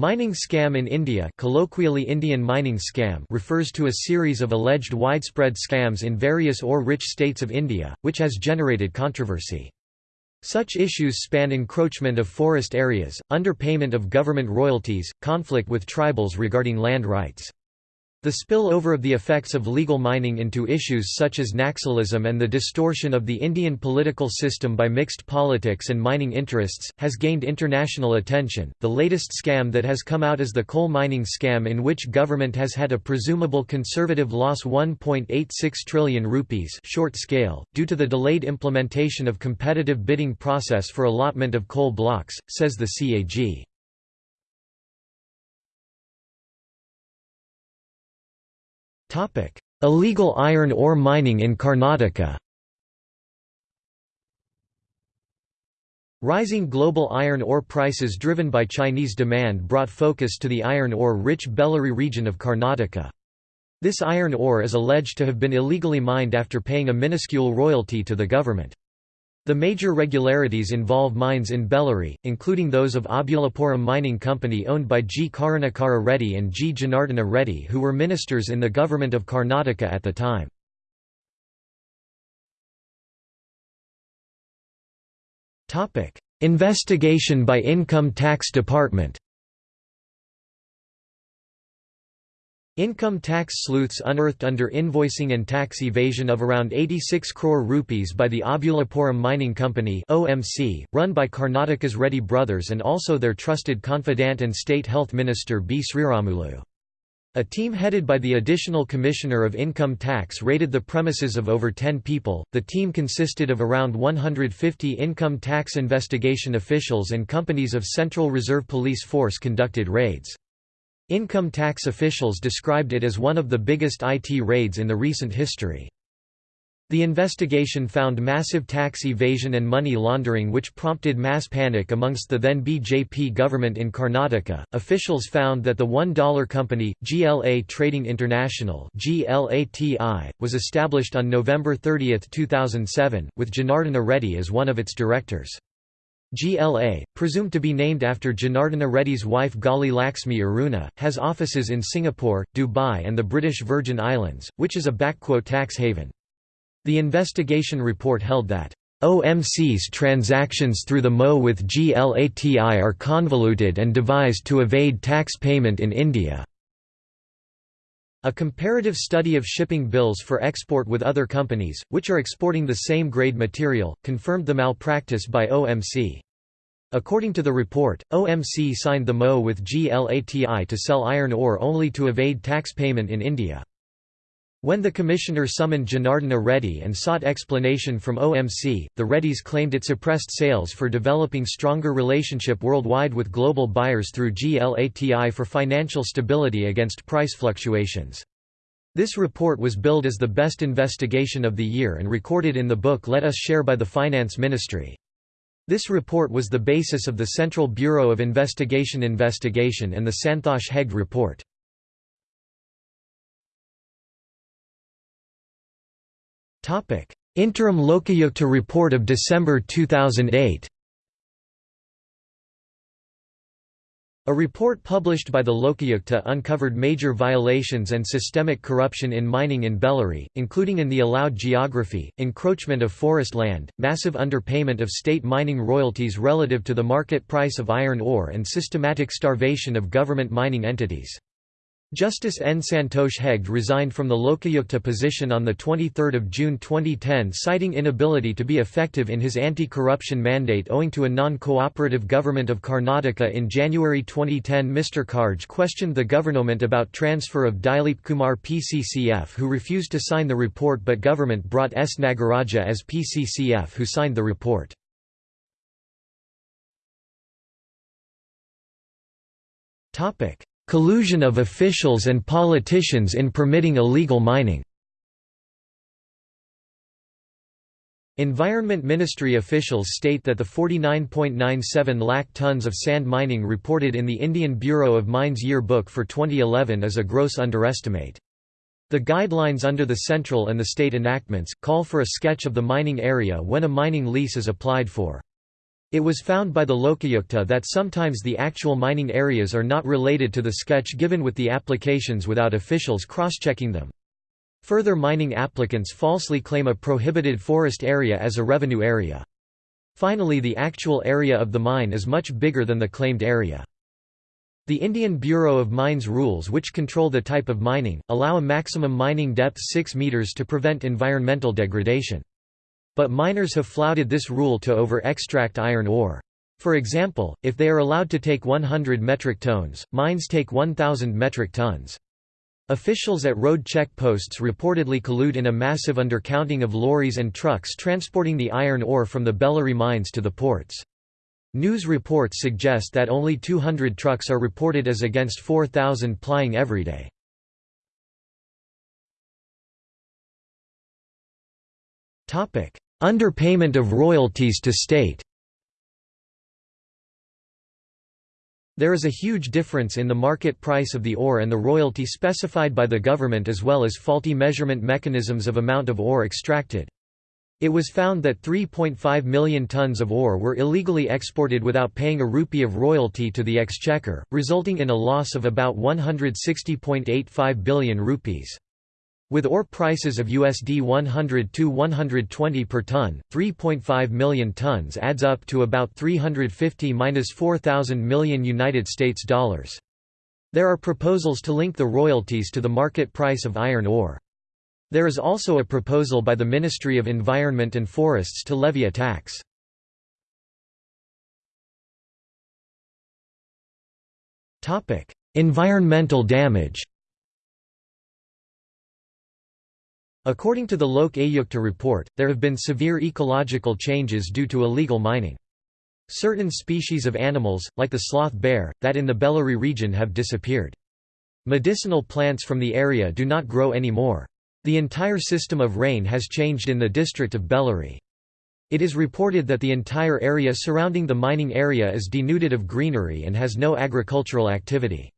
Mining scam in India colloquially Indian mining scam refers to a series of alleged widespread scams in various ore-rich states of India, which has generated controversy. Such issues span encroachment of forest areas, underpayment of government royalties, conflict with tribals regarding land rights. The spillover of the effects of legal mining into issues such as Naxalism and the distortion of the Indian political system by mixed politics and mining interests has gained international attention. The latest scam that has come out is the coal mining scam in which government has had a presumable conservative loss 1.86 trillion rupees short scale due to the delayed implementation of competitive bidding process for allotment of coal blocks, says the CAG. Illegal iron ore mining in Karnataka. Rising global iron ore prices driven by Chinese demand brought focus to the iron ore-rich Bellary region of Karnataka. This iron ore is alleged to have been illegally mined after paying a minuscule royalty to the government. The major regularities involve mines in Bellary, including those of Obulapuram Mining Company owned by G. Karunakara Reddy and G. Janardana Reddy who were ministers in the government of Karnataka at the time. Investigation by Income Tax Department Income tax sleuths unearthed under invoicing and tax evasion of around 86 crore rupees by the Obulapuram Mining Company (OMC), run by Karnataka's Reddy brothers and also their trusted confidant and state health minister B. Sriramulu. A team headed by the Additional Commissioner of Income Tax raided the premises of over 10 people. The team consisted of around 150 income tax investigation officials and companies of Central Reserve Police Force conducted raids. Income tax officials described it as one of the biggest IT raids in the recent history. The investigation found massive tax evasion and money laundering which prompted mass panic amongst the then BJP government in Karnataka. Officials found that the $1 company, GLA Trading International was established on November 30, 2007, with Janardana Reddy as one of its directors. GLA, presumed to be named after Janardana Reddy's wife Gali Laxmi Aruna, has offices in Singapore, Dubai and the British Virgin Islands, which is a tax haven. The investigation report held that OMC's transactions through the MO with GLATI are convoluted and devised to evade tax payment in India. A comparative study of shipping bills for export with other companies, which are exporting the same grade material, confirmed the malpractice by OMC. According to the report, OMC signed the MO with GLATI to sell iron ore only to evade tax payment in India. When the commissioner summoned Janardana Reddy and sought explanation from OMC, the Reddys claimed it suppressed sales for developing stronger relationship worldwide with global buyers through GLATI for financial stability against price fluctuations. This report was billed as the best investigation of the year and recorded in the book Let Us Share by the Finance Ministry. This report was the basis of the Central Bureau of Investigation investigation and the Santhosh Hegde report. Interim Lokayukta report of December 2008 A report published by the Lokayukta uncovered major violations and systemic corruption in mining in Bellary, including in the allowed geography, encroachment of forest land, massive underpayment of state mining royalties relative to the market price of iron ore and systematic starvation of government mining entities. Justice N. Santosh Hegde resigned from the Lokayukta position on 23 June 2010 citing inability to be effective in his anti-corruption mandate owing to a non-cooperative government of Karnataka in January 2010 Mr. Kharge questioned the government about transfer of Dilip Kumar PCCF who refused to sign the report but government brought S. Nagaraja as PCCF who signed the report. Topic Collusion of officials and politicians in permitting illegal mining Environment Ministry officials state that the 49.97 lakh tons of sand mining reported in the Indian Bureau of Mines yearbook for 2011 is a gross underestimate. The guidelines under the central and the state enactments, call for a sketch of the mining area when a mining lease is applied for. It was found by the Lokayukta that sometimes the actual mining areas are not related to the sketch given with the applications without officials cross-checking them. Further mining applicants falsely claim a prohibited forest area as a revenue area. Finally the actual area of the mine is much bigger than the claimed area. The Indian Bureau of Mines rules which control the type of mining, allow a maximum mining depth 6 meters to prevent environmental degradation. But miners have flouted this rule to over-extract iron ore. For example, if they are allowed to take 100 metric tons, mines take 1,000 metric tons. Officials at road check posts reportedly collude in a massive undercounting of lorries and trucks transporting the iron ore from the Bellary mines to the ports. News reports suggest that only 200 trucks are reported as against 4,000 plying every day. Underpayment of royalties to state There is a huge difference in the market price of the ore and the royalty specified by the government as well as faulty measurement mechanisms of amount of ore extracted. It was found that 3.5 million tons of ore were illegally exported without paying a rupee of royalty to the exchequer, resulting in a loss of about 160.85 billion rupees. With ore prices of USD 100 to 120 per ton, 3.5 million tons adds up to about 350-4000 million United States dollars. There are proposals to link the royalties to the market price of iron ore. There is also a proposal by the Ministry of Environment and Forests to levy a tax. Environmental damage According to the Lok Ayukta report, there have been severe ecological changes due to illegal mining. Certain species of animals, like the sloth bear, that in the Bellary region have disappeared. Medicinal plants from the area do not grow anymore. The entire system of rain has changed in the district of Bellary. It is reported that the entire area surrounding the mining area is denuded of greenery and has no agricultural activity.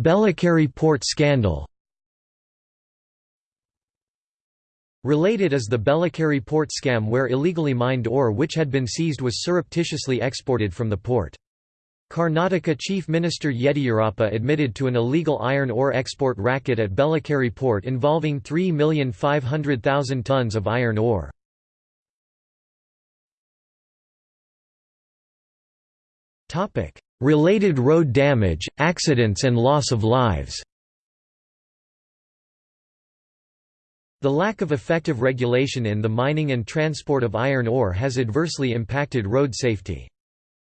Belekeri port scandal Related is the Belekeri port scam where illegally mined ore which had been seized was surreptitiously exported from the port. Karnataka Chief Minister Yediyurappa admitted to an illegal iron ore export racket at Belekeri port involving 3,500,000 tons of iron ore. Related road damage, accidents and loss of lives The lack of effective regulation in the mining and transport of iron ore has adversely impacted road safety.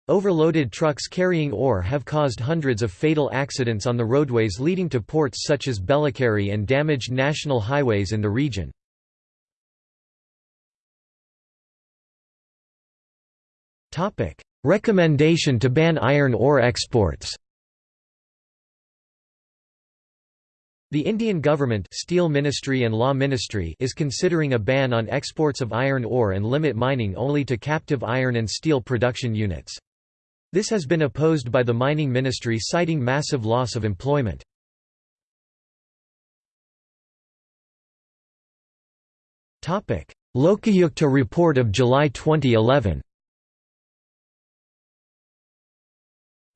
Overloaded trucks carrying ore have caused hundreds of fatal accidents on the roadways leading to ports such as Belekeri and damaged national highways in the region. Recommendation to ban iron ore exports The Indian government Steel Ministry and Law Ministry is considering a ban on exports of iron ore and limit mining only to captive iron and steel production units. This has been opposed by the Mining Ministry citing massive loss of employment. Lokayukta report of July 2011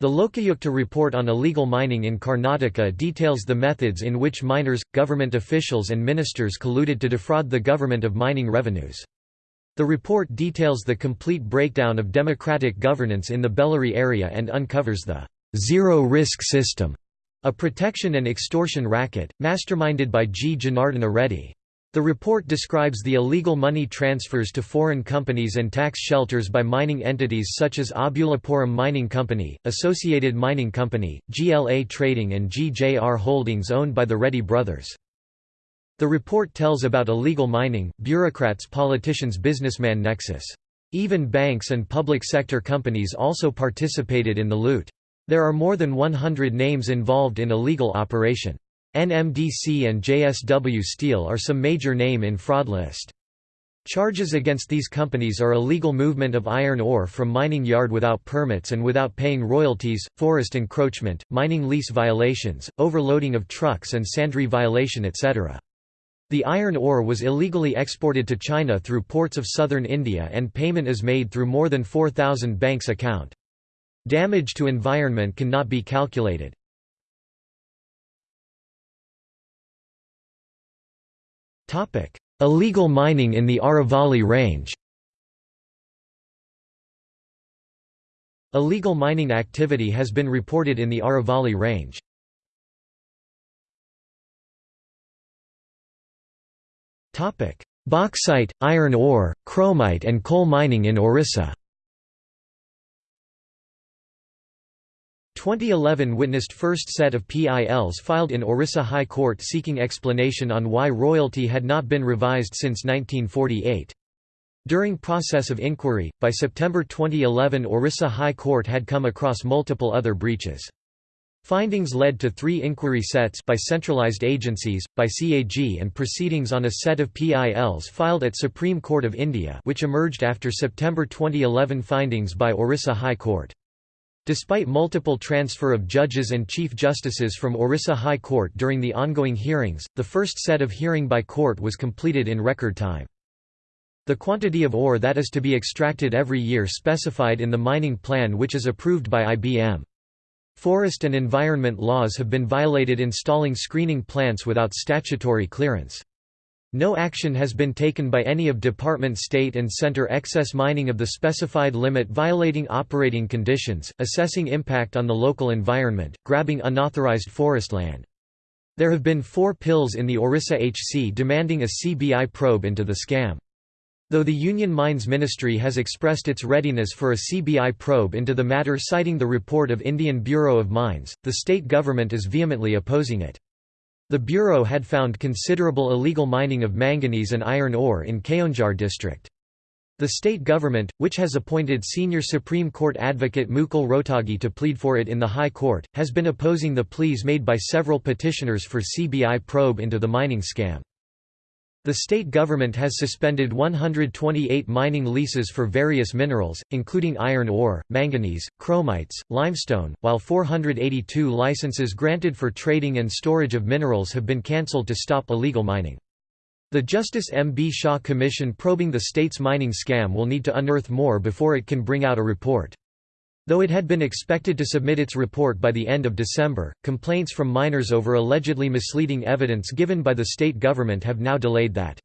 The Lokayukta report on illegal mining in Karnataka details the methods in which miners, government officials and ministers colluded to defraud the government of mining revenues. The report details the complete breakdown of democratic governance in the Bellary area and uncovers the zero-risk system, a protection and extortion racket, masterminded by G. Janardana Reddy. The report describes the illegal money transfers to foreign companies and tax shelters by mining entities such as Obulapuram Mining Company, Associated Mining Company, GLA Trading and GJR Holdings owned by the Reddy brothers. The report tells about illegal mining, bureaucrats politicians businessman nexus. Even banks and public sector companies also participated in the loot. There are more than 100 names involved in illegal operation. NMDC and JSW Steel are some major name in fraud list. Charges against these companies are illegal movement of iron ore from mining yard without permits and without paying royalties, forest encroachment, mining lease violations, overloading of trucks and sandry violation etc. The iron ore was illegally exported to China through ports of southern India and payment is made through more than 4,000 banks account. Damage to environment cannot be calculated. Illegal mining in the Aravalli Range Illegal mining activity has been reported in the Aravalli Range. Bauxite, iron ore, chromite and coal mining in Orissa 2011 witnessed first set of PILs filed in Orissa High Court seeking explanation on why royalty had not been revised since 1948. During process of inquiry, by September 2011 Orissa High Court had come across multiple other breaches. Findings led to three inquiry sets by centralized agencies, by CAG and proceedings on a set of PILs filed at Supreme Court of India which emerged after September 2011 findings by Orissa High Court. Despite multiple transfer of judges and chief justices from Orissa High Court during the ongoing hearings, the first set of hearing by court was completed in record time. The quantity of ore that is to be extracted every year specified in the mining plan which is approved by IBM. Forest and environment laws have been violated installing screening plants without statutory clearance. No action has been taken by any of Department State and Center excess mining of the specified limit violating operating conditions, assessing impact on the local environment, grabbing unauthorized forest land. There have been four PILs in the Orissa HC demanding a CBI probe into the scam. Though the Union Mines Ministry has expressed its readiness for a CBI probe into the matter citing the report of Indian Bureau of Mines, the state government is vehemently opposing it. The Bureau had found considerable illegal mining of manganese and iron ore in Keonjhar district. The state government, which has appointed senior Supreme Court advocate Mukul Rohatgi to plead for it in the High Court, has been opposing the pleas made by several petitioners for CBI probe into the mining scam. The state government has suspended 128 mining leases for various minerals, including iron ore, manganese, chromites, limestone, while 482 licenses granted for trading and storage of minerals have been cancelled to stop illegal mining. The Justice M. B. Shah Commission probing the state's mining scam will need to unearth more before it can bring out a report. Though it had been expected to submit its report by the end of December, complaints from miners over allegedly misleading evidence given by the state government have now delayed that.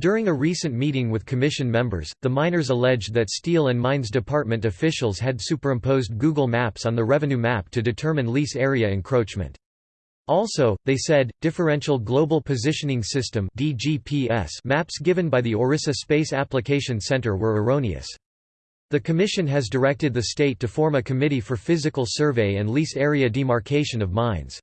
During a recent meeting with commission members, the miners alleged that Steel and Mines Department officials had superimposed Google Maps on the revenue map to determine lease area encroachment. Also, they said, differential global positioning system maps given by the Orissa Space Application Center were erroneous. The Commission has directed the state to form a committee for physical survey and lease area demarcation of mines.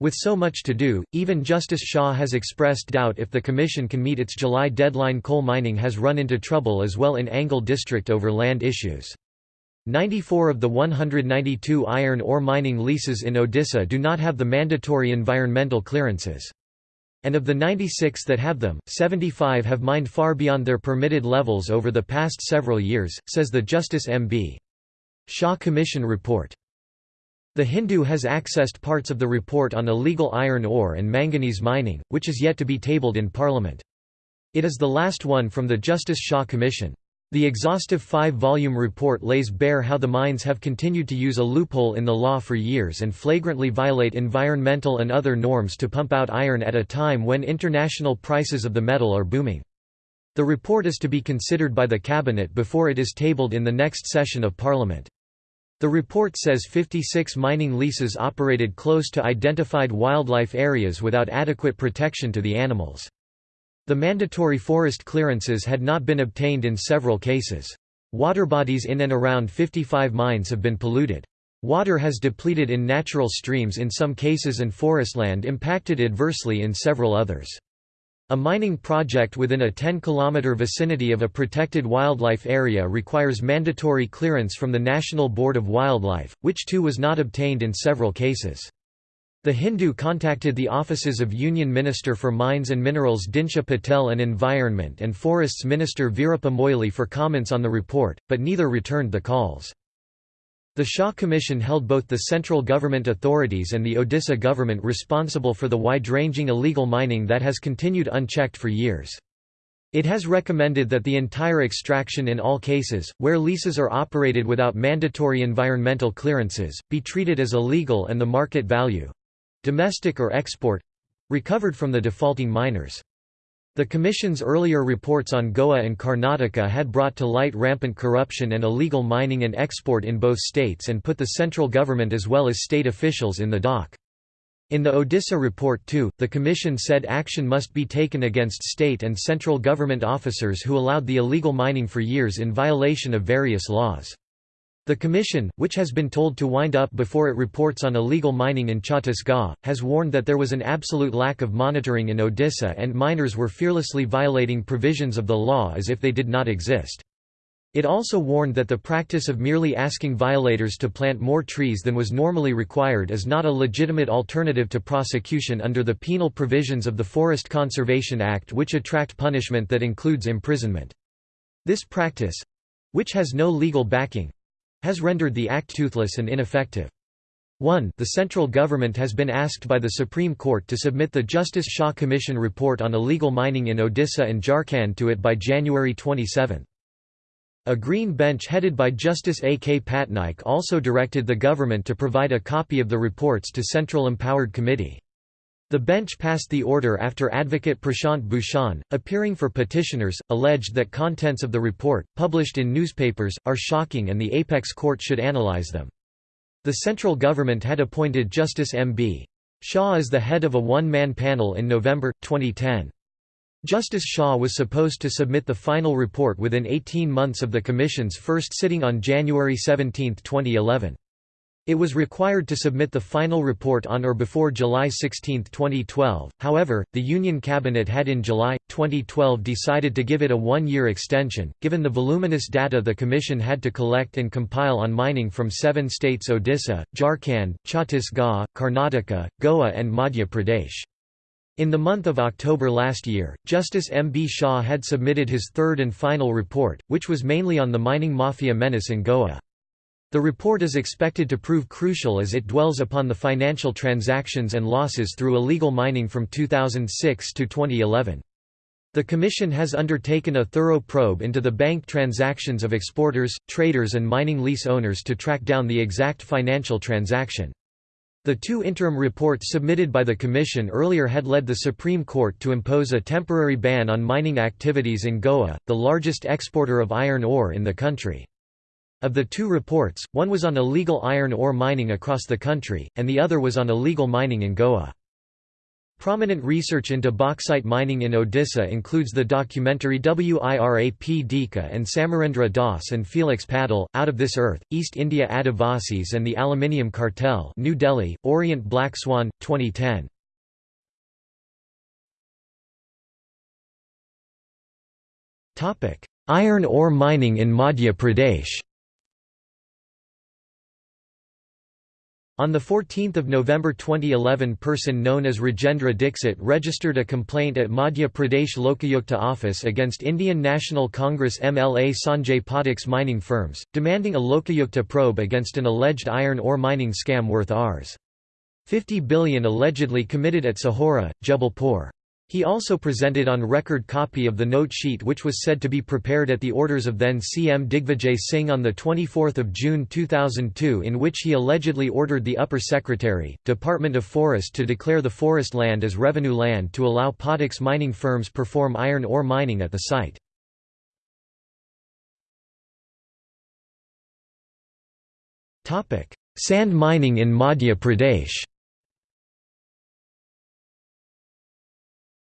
With so much to do, even Justice Shah has expressed doubt if the Commission can meet its July deadline coal mining has run into trouble as well in Angul district over land issues. 94 of the 192 iron ore mining leases in Odisha do not have the mandatory environmental clearances. And of the 96 that have them, 75 have mined far beyond their permitted levels over the past several years, says the Justice M.B. Shah Commission report. The Hindu has accessed parts of the report on illegal iron ore and manganese mining, which is yet to be tabled in Parliament. It is the last one from the Justice Shah Commission. The exhaustive five-volume report lays bare how the mines have continued to use a loophole in the law for years and flagrantly violate environmental and other norms to pump out iron at a time when international prices of the metal are booming. The report is to be considered by the Cabinet before it is tabled in the next session of Parliament. The report says 56 mining leases operated close to identified wildlife areas without adequate protection to the animals. The mandatory forest clearances had not been obtained in several cases. Water bodies in and around 55 mines have been polluted. Water has depleted in natural streams in some cases and forestland impacted adversely in several others. A mining project within a 10-kilometre vicinity of a protected wildlife area requires mandatory clearance from the National Board of Wildlife, which too was not obtained in several cases. The Hindu contacted the offices of Union Minister for Mines and Minerals Dinsha Patel and Environment and Forests Minister Moily for comments on the report, but neither returned the calls. The Shah Commission held both the central government authorities and the Odisha government responsible for the wide-ranging illegal mining that has continued unchecked for years. It has recommended that the entire extraction in all cases, where leases are operated without mandatory environmental clearances, be treated as illegal and the market value—domestic or export—recovered from the defaulting miners. The Commission's earlier reports on Goa and Karnataka had brought to light rampant corruption and illegal mining and export in both states and put the central government as well as state officials in the dock. In the Odisha report too, the Commission said action must be taken against state and central government officers who allowed the illegal mining for years in violation of various laws. The Commission, which has been told to wind up before it reports on illegal mining in Chhattisgarh, has warned that there was an absolute lack of monitoring in Odisha and miners were fearlessly violating provisions of the law as if they did not exist. It also warned that the practice of merely asking violators to plant more trees than was normally required is not a legitimate alternative to prosecution under the penal provisions of the Forest Conservation Act which attract punishment that includes imprisonment. This practice—which has no legal backing, has rendered the act toothless and ineffective. 1 The central government has been asked by the Supreme Court to submit the Justice Shah Commission report on illegal mining in Odisha and Jharkhand to it by January 27. A Green Bench headed by Justice A. K. Patnaik also directed the government to provide a copy of the reports to Central Empowered Committee. The bench passed the order after advocate Prashant Bhushan, appearing for petitioners, alleged that contents of the report, published in newspapers, are shocking and the apex court should analyze them. The central government had appointed Justice M.B. Shah as the head of a one-man panel in November, 2010. Justice Shah was supposed to submit the final report within 18 months of the Commission's first sitting on January 17, 2011. It was required to submit the final report on or before July 16, 2012, however, the Union Cabinet had in July, 2012 decided to give it a one-year extension, given the voluminous data the Commission had to collect and compile on mining from seven states Odisha, Jharkhand, Chhattisgarh, Karnataka, Goa and Madhya Pradesh. In the month of October last year, Justice M. B. Shah had submitted his third and final report, which was mainly on the mining mafia menace in Goa. The report is expected to prove crucial as it dwells upon the financial transactions and losses through illegal mining from 2006 to 2011. The Commission has undertaken a thorough probe into the bank transactions of exporters, traders and mining lease owners to track down the exact financial transaction. The two interim reports submitted by the Commission earlier had led the Supreme Court to impose a temporary ban on mining activities in Goa, the largest exporter of iron ore in the country. Of the two reports, one was on illegal iron ore mining across the country, and the other was on illegal mining in Goa. Prominent research into bauxite mining in Odisha includes the documentary Wira Pdika and Samarendra Das and Felix Padel, Out of This Earth, East India Adivasis and the Aluminium Cartel New Delhi, Orient Black Swan, 2010. Iron ore mining in Madhya Pradesh On 14 November 2011 person known as Rajendra Dixit registered a complaint at Madhya Pradesh Lokayukta office against Indian National Congress MLA Sanjay Pathak's mining firms, demanding a Lokayukta probe against an alleged iron ore mining scam worth Rs. 50 billion allegedly committed at Sihora, Jabalpur. He also presented on record copy of the note sheet which was said to be prepared at the orders of then CM Digvijay Singh on 24 June 2002 in which he allegedly ordered the Upper Secretary, Department of Forest to declare the forest land as revenue land to allow Pathak's mining firms perform iron ore mining at the site. Sand mining in Madhya Pradesh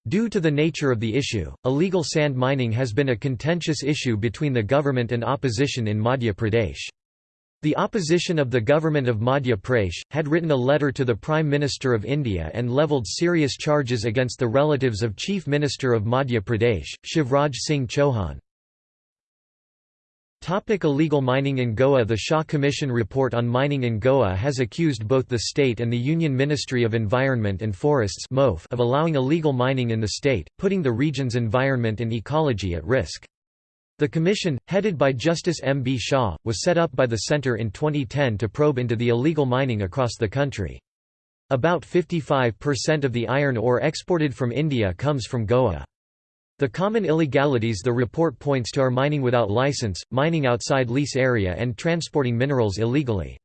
Due to the nature of the issue, illegal sand mining has been a contentious issue between the government and opposition in Madhya Pradesh. The opposition of the government of Madhya Pradesh, had written a letter to the Prime Minister of India and levelled serious charges against the relatives of Chief Minister of Madhya Pradesh, Shivraj Singh Chauhan. Topic illegal mining in Goa The Shah Commission report on mining in Goa has accused both the state and the Union Ministry of Environment and Forests of allowing illegal mining in the state, putting the region's environment and ecology at risk. The commission, headed by Justice M. B. Shah, was set up by the Centre in 2010 to probe into the illegal mining across the country. About 55% of the iron ore exported from India comes from Goa. The common illegalities the report points to are mining without license, mining outside lease area and transporting minerals illegally.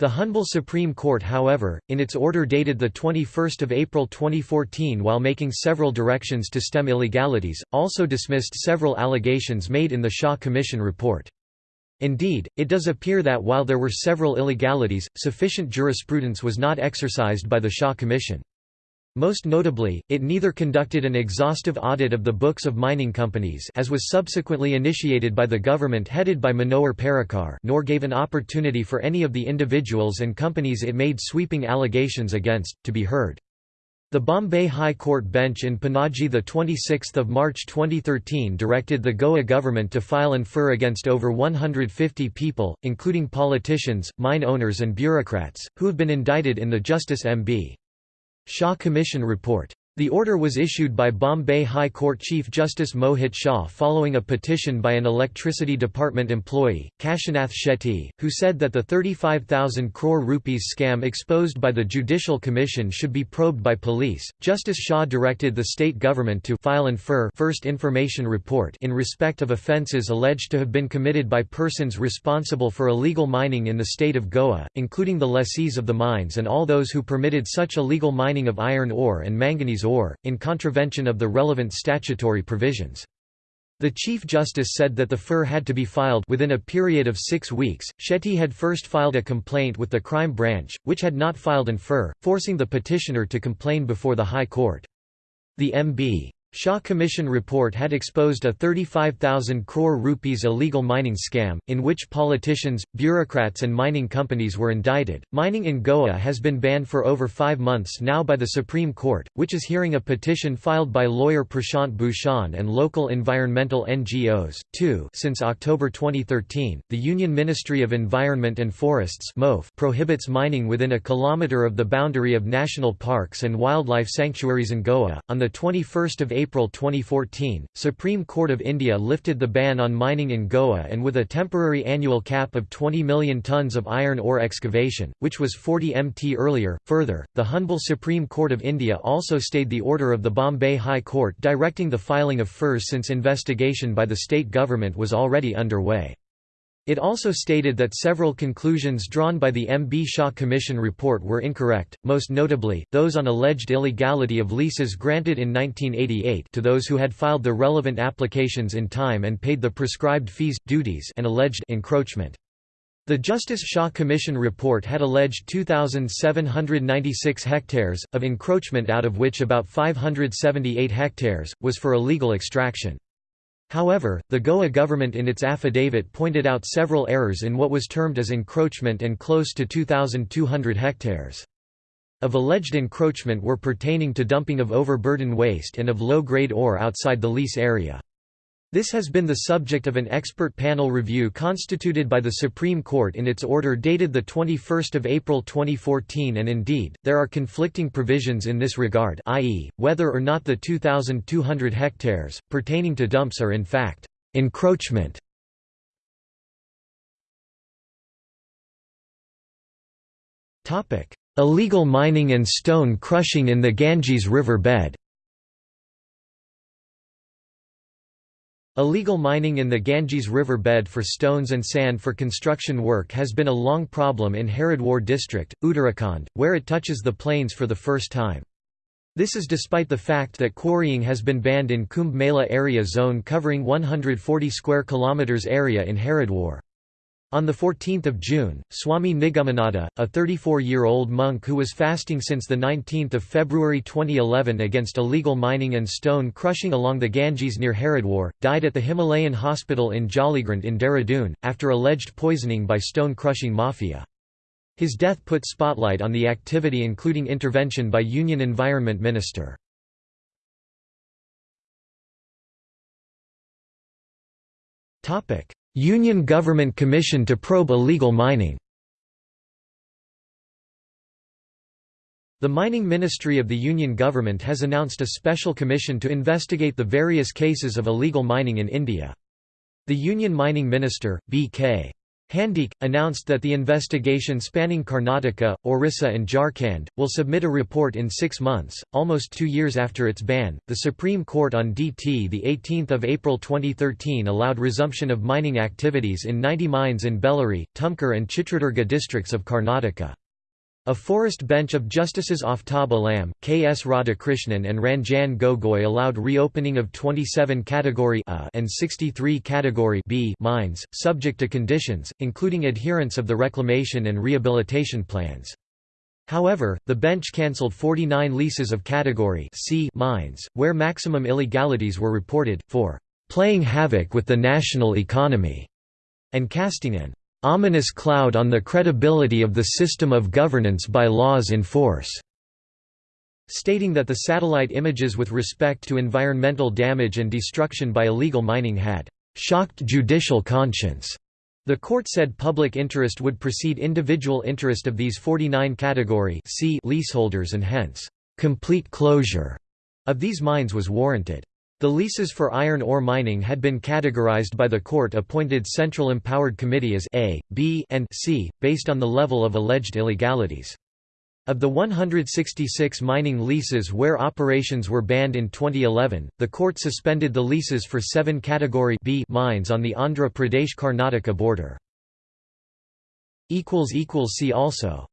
The Humble Supreme Court however, in its order dated 21 April 2014 while making several directions to stem illegalities, also dismissed several allegations made in the Shah Commission report. Indeed, it does appear that while there were several illegalities, sufficient jurisprudence was not exercised by the Shah Commission. Most notably, it neither conducted an exhaustive audit of the books of mining companies as was subsequently initiated by the government headed by Manohar Parrikar nor gave an opportunity for any of the individuals and companies it made sweeping allegations against, to be heard. The Bombay High Court bench in Panaji 26 March 2013 directed the Goa government to file an FIR against over 150 people, including politicians, mine owners and bureaucrats, who have been indicted in the Justice M.B. Shah Commission report. The order was issued by Bombay High Court Chief Justice Mohit Shah following a petition by an Electricity Department employee, Kashinath Shetty, who said that the 35,000 crore rupees scam exposed by the Judicial Commission should be probed by police. Justice Shah directed the state government to file an FIR first information report in respect of offences alleged to have been committed by persons responsible for illegal mining in the state of Goa, including the lessees of the mines and all those who permitted such illegal mining of iron ore and manganese ore, in contravention of the relevant statutory provisions. The Chief Justice said that the FIR had to be filed within a period of six weeks. Shetty had first filed a complaint with the crime branch, which had not filed an FIR, forcing the petitioner to complain before the High Court. The MB. Shah Commission report had exposed a 35,000 crore rupees illegal mining scam, in which politicians, bureaucrats, and mining companies were indicted. Mining in Goa has been banned for over five months now by the Supreme Court, which is hearing a petition filed by lawyer Prashant Bhushan and local environmental NGOs. Two, since October 2013, the Union Ministry of Environment and Forests prohibits mining within a kilometre of the boundary of national parks and wildlife sanctuaries in Goa. On the 21st of April 2014, Supreme Court of India lifted the ban on mining in Goa and with a temporary annual cap of 20 million tonnes of iron ore excavation, which was 40 mt earlier. Further, the Humble Supreme Court of India also stayed the order of the Bombay High Court directing the filing of FIRs since investigation by the state government was already underway. It also stated that several conclusions drawn by the M. B. Shah Commission report were incorrect, most notably, those on alleged illegality of leases granted in 1988 to those who had filed the relevant applications in time and paid the prescribed fees, duties and alleged encroachment. The Justice Shah Commission report had alleged 2,796 hectares, of encroachment out of which about 578 hectares, was for illegal extraction. However, the Goa government in its affidavit pointed out several errors in what was termed as encroachment and close to 2,200 hectares. Of alleged encroachment were pertaining to dumping of overburden waste and of low-grade ore outside the lease area. This has been the subject of an expert panel review constituted by the Supreme Court in its order dated 21 April 2014 and indeed, there are conflicting provisions in this regard i.e., whether or not the 2,200 hectares, pertaining to dumps are in fact, encroachment. Illegal mining and stone crushing in the Ganges River bed Illegal mining in the Ganges River bed for stones and sand for construction work has been a long problem in Haridwar district, Uttarakhand, where it touches the plains for the first time. This is despite the fact that quarrying has been banned in Kumbh Mela area zone covering 140 square kilometers area in Haridwar. On 14 June, Swami Nigamananda, a 34-year-old monk who was fasting since 19 February 2011 against illegal mining and stone crushing along the Ganges near Haridwar, died at the Himalayan hospital in Jollygrant in Dehradun, after alleged poisoning by stone crushing mafia. His death put spotlight on the activity including intervention by Union Environment Minister. Union Government Commission to probe illegal mining The Mining Ministry of the Union Government has announced a special commission to investigate the various cases of illegal mining in India. The Union Mining Minister, B.K. Handique, announced that the investigation spanning Karnataka, Orissa, and Jharkhand will submit a report in six months, almost two years after its ban. The Supreme Court on DT, the 18th of April 2013, allowed resumption of mining activities in 90 mines in Bellary, Tumkur, and Chitradurga districts of Karnataka. A forest bench of Justices Aftab Alam, K. S. Radhakrishnan and Ranjan Gogoi allowed reopening of 27 Category A and 63 Category B mines, subject to conditions, including adherence of the reclamation and rehabilitation plans. However, the bench cancelled 49 leases of Category C mines, where maximum illegalities were reported, for "...playing havoc with the national economy", and casting an ominous cloud on the credibility of the system of governance by laws in force", stating that the satellite images with respect to environmental damage and destruction by illegal mining had "...shocked judicial conscience." The court said public interest would precede individual interest of these 49 category C leaseholders and hence, "...complete closure." of these mines was warranted. The leases for iron ore mining had been categorized by the court-appointed Central Empowered Committee as A, B, and C, based on the level of alleged illegalities. Of the 166 mining leases where operations were banned in 2011, the court suspended the leases for seven Category B mines on the Andhra Pradesh-Karnataka border. See also